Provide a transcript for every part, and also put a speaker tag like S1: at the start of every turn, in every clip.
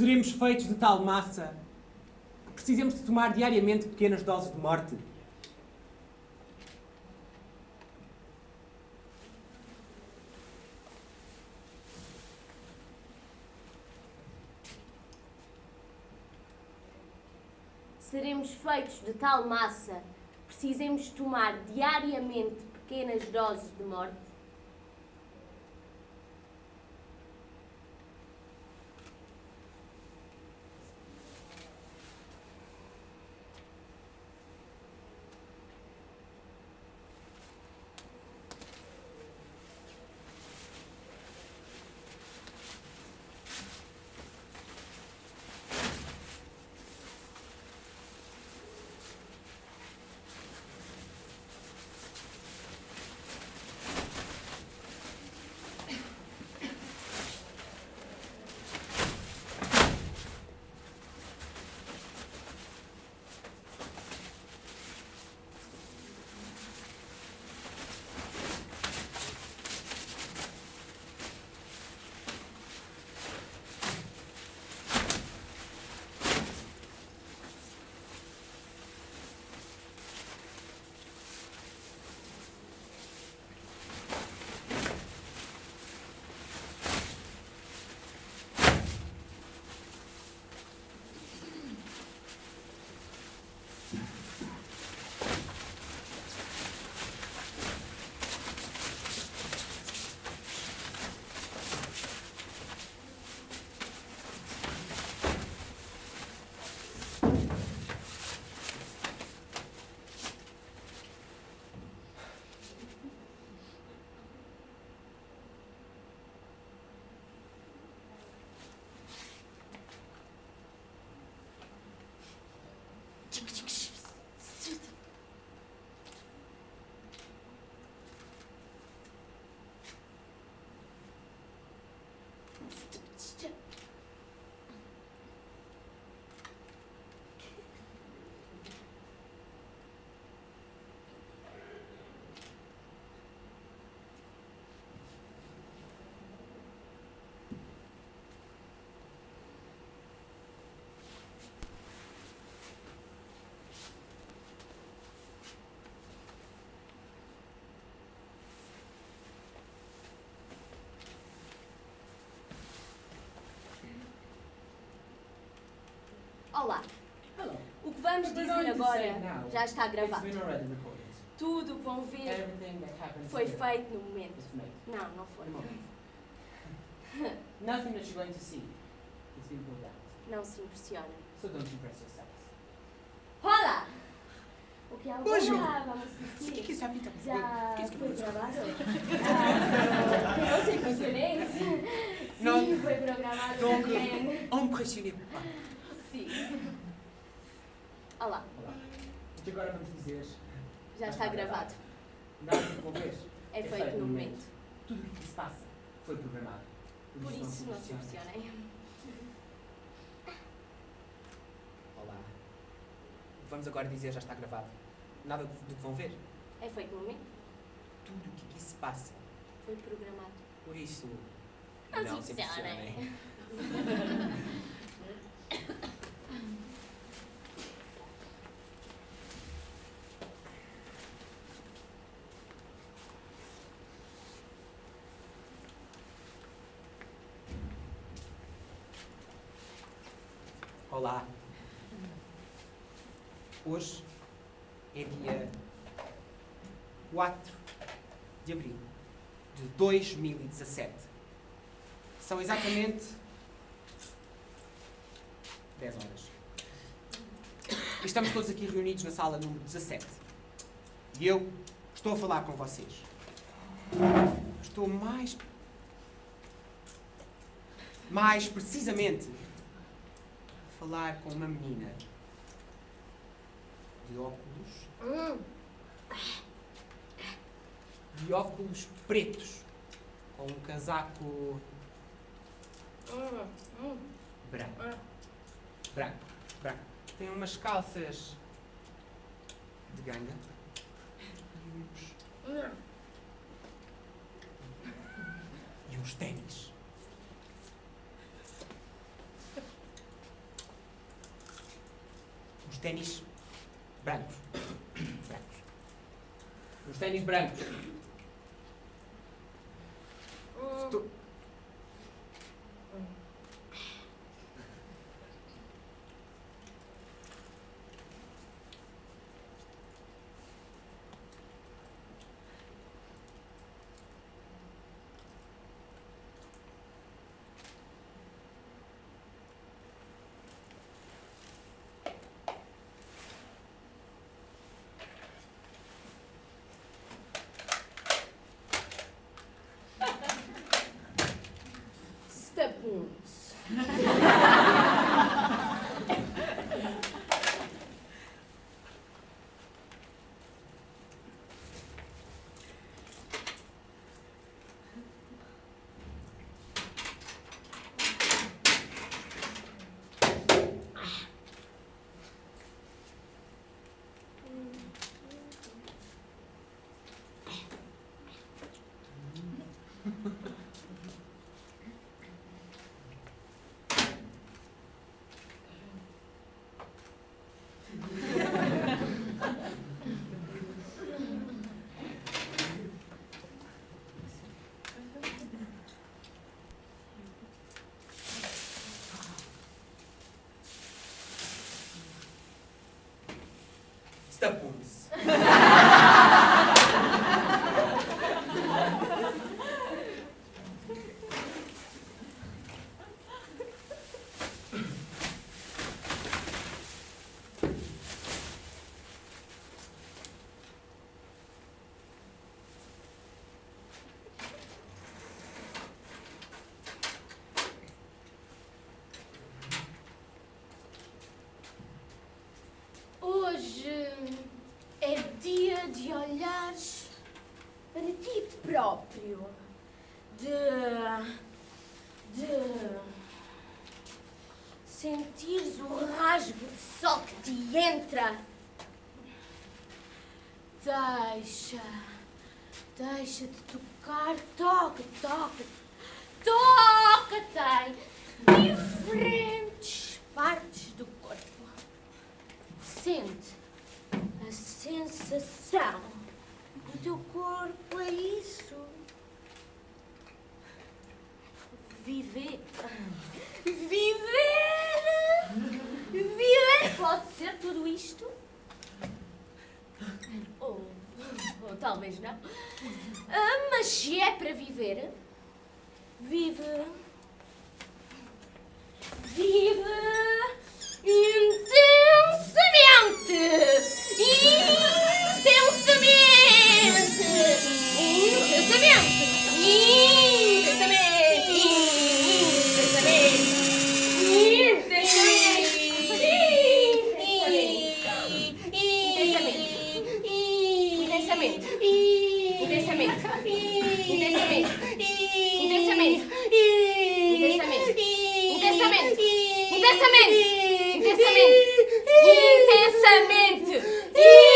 S1: Seremos feitos de tal massa que precisemos de tomar diariamente pequenas doses de morte.
S2: Seremos feitos de tal massa precisemos tomar diariamente pequenas doses de morte? Olá.
S3: Hello.
S2: O que vamos
S3: What we're
S2: dizer agora já está gravado. Tudo o que vão ver foi feito no momento. Não, não foi.
S3: Nothing that you're going to see is being pulled out.
S2: Não se impressione.
S3: So don't impress yourselves.
S2: Olá! O que é agora?
S1: Bonjour.
S2: Vamos
S1: O que, que isso é Peter?
S2: Já
S1: Que
S2: foi gravado? Não sei impressionei.
S1: Não.
S2: Sim, foi programado
S1: Donc,
S2: também.
S1: impressionnez pas.
S2: Sim. Olá,
S3: Olá. O que agora vamos dizer
S2: já está gravado.
S3: nada de envolver.
S2: É feito no momento.
S3: Tudo o que se passa foi programado.
S2: Por isso não se
S3: impressionem.
S1: Olá. Vamos agora dizer já está gravado. Nada do, que vão ver.
S2: É feito no momento.
S1: Tudo o que aqui se passa.
S2: Foi programado.
S1: Por isso,
S2: Não se impressionem.
S1: Olá. Hoje é dia 4 de abril de 2017. São exatamente 10 horas. E estamos todos aqui reunidos na sala número 17. E eu estou a falar com vocês. Estou mais. Mais precisamente falar com uma menina de óculos.
S2: Hum,
S1: De óculos pretos. Com um casaco
S2: hum, hum.
S1: branco.
S2: Ah.
S1: Branco. Branco. Tem umas calças de ganga. E uns, e uns ténis. Ténis brancos. Brancos.
S3: Os ténis brancos.
S2: Stapools. Deixa, deixa-te tocar, toca, toca, toca-te em diferentes partes do corpo. Sente a sensação do teu corpo, é isso. Viver. Viver! Viver pode ser tudo isto? Ou, ou talvez não. Ah, mas se é para viver, vive. Vive intensamente! Intensamente! Intensamente! Intensamente! Intensamente!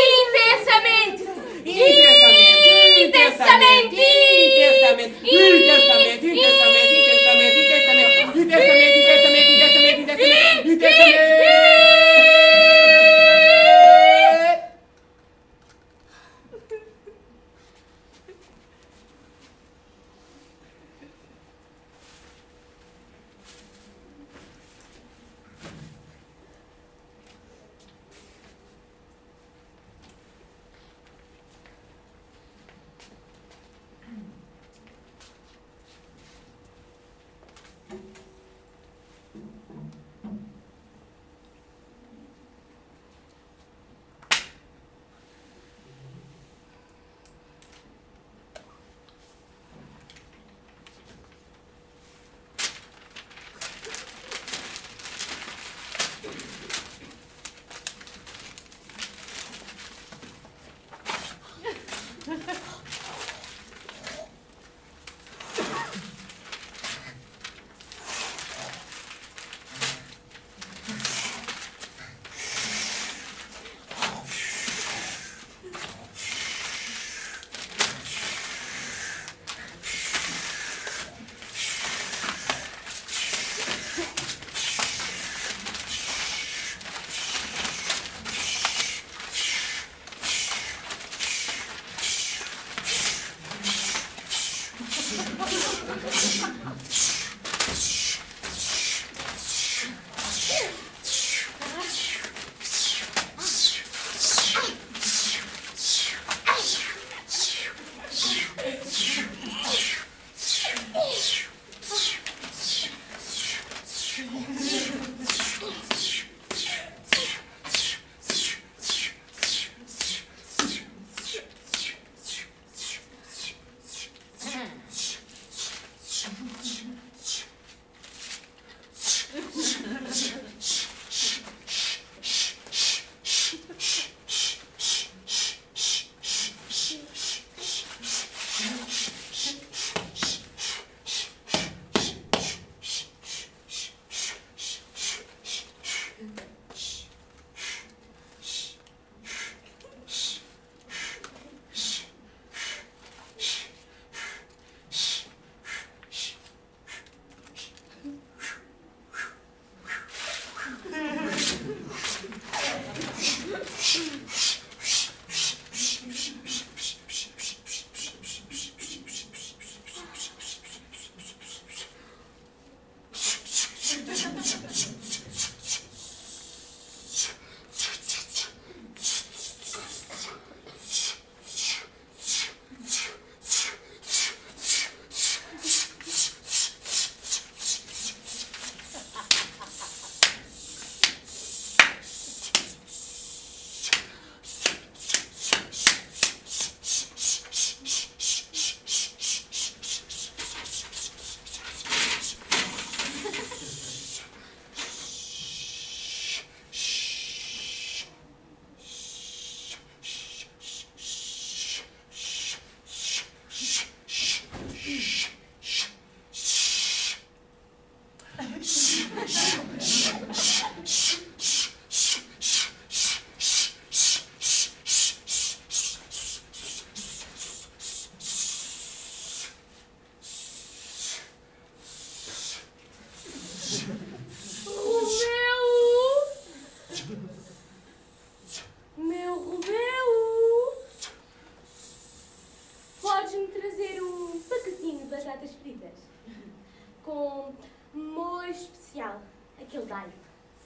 S1: É Aquele galho.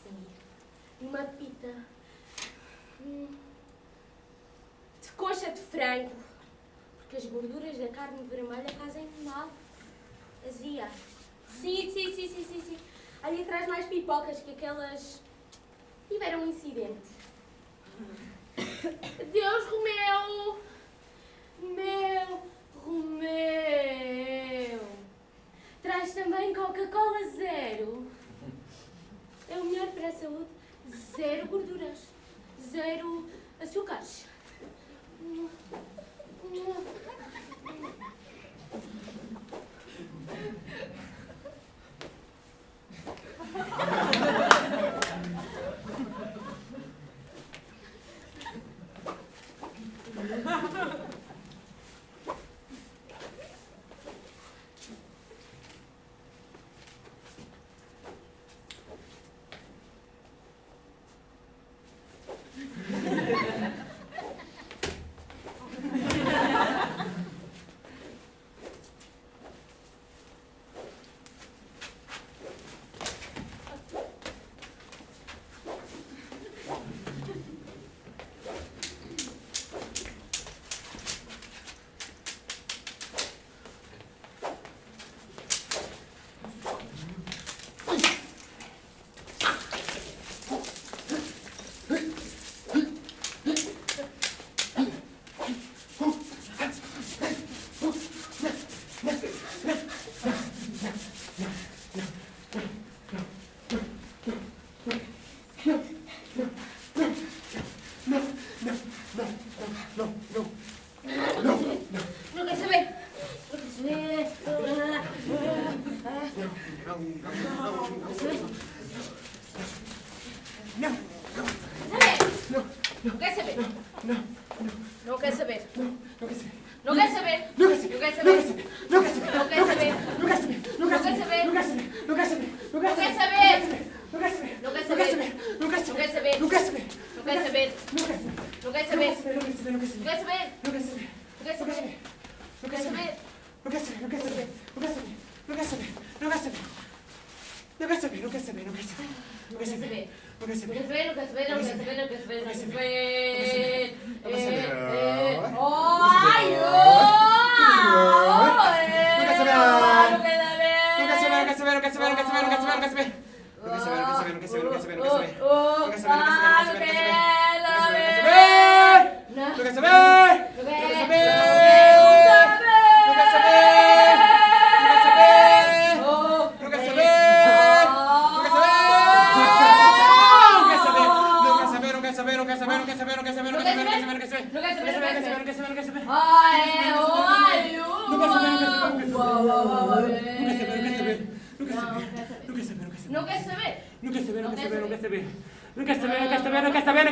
S1: Sim. Uma
S2: pita. Hum. De coxa de frango. Porque as gorduras da carne vermelha fazem mal. Azia. Sim, sim, sim, sim, sim, sim. Ali atrás mais pipocas que aquelas... Tiveram um incidente. Deus, Romeu! Meu Romeu! Traz também Coca-Cola zero é o melhor para a saúde, zero gorduras, zero açúcares.
S1: Lúcaseme,
S2: lúcaseme,
S1: lúcaseme,
S2: lúcaseme,
S1: lúcaseme.
S2: Lúcaseme,
S1: lúcaseme,
S2: lúcaseme.
S1: Lúcaseme,
S2: lúcaseme, lúcaseme, lúcaseme,
S1: lúcaseme, lúcaseme. ¡Ay,
S2: oh!
S1: Lúcaseme, lúcaseme, lúcaseme, lúcaseme, lúcaseme, lúcaseme, lúcaseme. Lúcaseme, lúcaseme, lúcaseme, lúcaseme, lúcaseme. Lúcaseme, lúcaseme, lúcaseme, lúcaseme. Lúcaseme. sta che
S2: ok, sta bene.